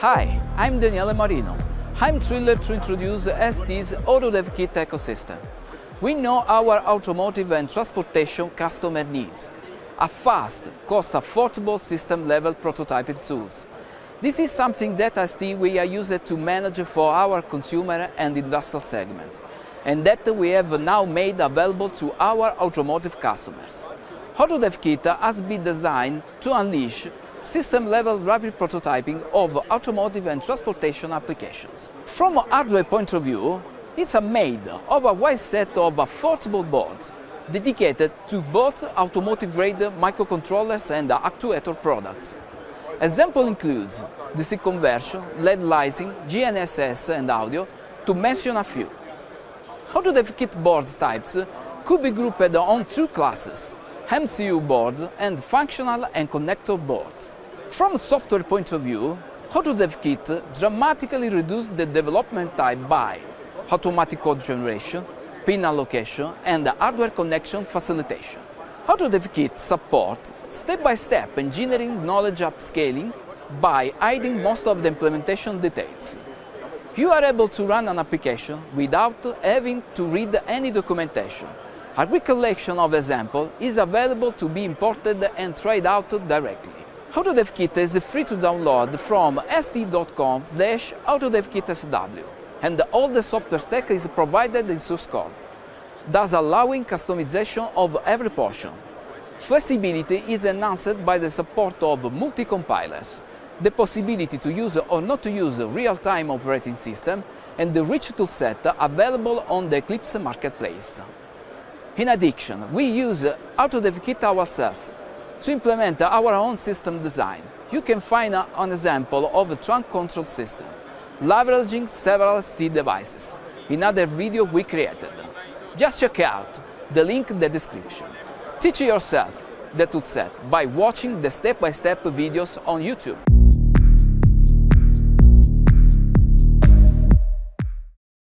Hi, I'm Daniele Marino. I'm thrilled to introduce ST's AutoDev Kit ecosystem. We know our automotive and transportation customer needs a fast, cost-affordable system-level prototyping tools. This is something that ST we are used to manage for our consumer and industrial segments, and that we have now made available to our automotive customers. AutoDev Kit has been designed to unleash system-level rapid prototyping of automotive and transportation applications. From a hardware point of view, it's a made of a wide set of affordable boards dedicated to both automotive-grade microcontrollers and actuator products. Example includes DC conversion, LED lighting, GNSS and audio, to mention a few. how AutoDev Kit board types could be grouped on two classes, MCU boards and functional and connector boards. From software point of view, AutoDev Kit dramatically reduced the development time by automatic code generation, pin allocation and hardware connection facilitation. AutoDev Kit support step-by-step -step engineering knowledge upscaling by hiding most of the implementation details. You are able to run an application without having to read any documentation a quick collection of examples is available to be imported and tried out directly. AutoDevKit is free to download from st.com slash autodevkitsw and all the software stack is provided in source code, thus allowing customization of every portion. Flexibility is enhanced by the support of multi-compilers, the possibility to use or not to use real-time operating system, and the rich toolset available on the Eclipse marketplace. In addition, we use AutoDev Kit ourselves to implement our own system design. You can find an example of a trunk control system, leveraging several ST devices, in other video we created. Just check out the link in the description. Teach yourself the toolset by watching the step-by-step -step videos on YouTube.